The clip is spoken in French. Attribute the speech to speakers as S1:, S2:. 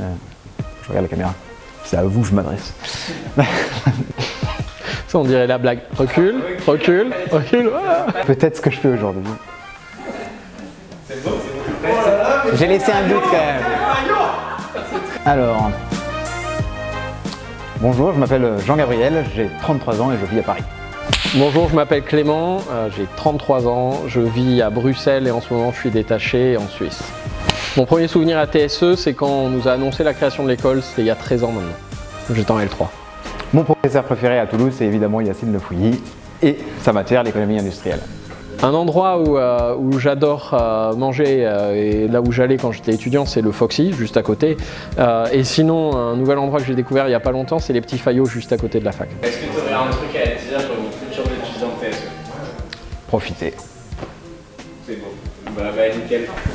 S1: Euh, je regarde la caméra. C'est à vous que je m'adresse.
S2: Ça, on dirait la blague. Recule, recule, recule.
S1: Peut-être ce que je fais aujourd'hui. J'ai laissé un doute quand même. Alors, bonjour, je m'appelle Jean-Gabriel, j'ai 33 ans et je vis à Paris.
S2: Bonjour, je m'appelle Clément, euh, j'ai 33 ans, je vis à Bruxelles et en ce moment je suis détaché en Suisse. Mon premier souvenir à TSE, c'est quand on nous a annoncé la création de l'école, c'était il y a 13 ans maintenant. J'étais en L3.
S1: Mon professeur préféré à Toulouse, c'est évidemment Yacine Le Fouilly et sa matière, l'économie industrielle.
S2: Un endroit où, euh, où j'adore euh, manger euh, et là où j'allais quand j'étais étudiant, c'est le Foxy, juste à côté. Euh, et sinon, un nouvel endroit que j'ai découvert il n'y a pas longtemps, c'est les petits faillots juste à côté de la fac.
S3: Est-ce que tu aurais un truc à dire pour une future étudiant TSE
S1: Profitez.
S3: C'est bon. Bah, bah nickel.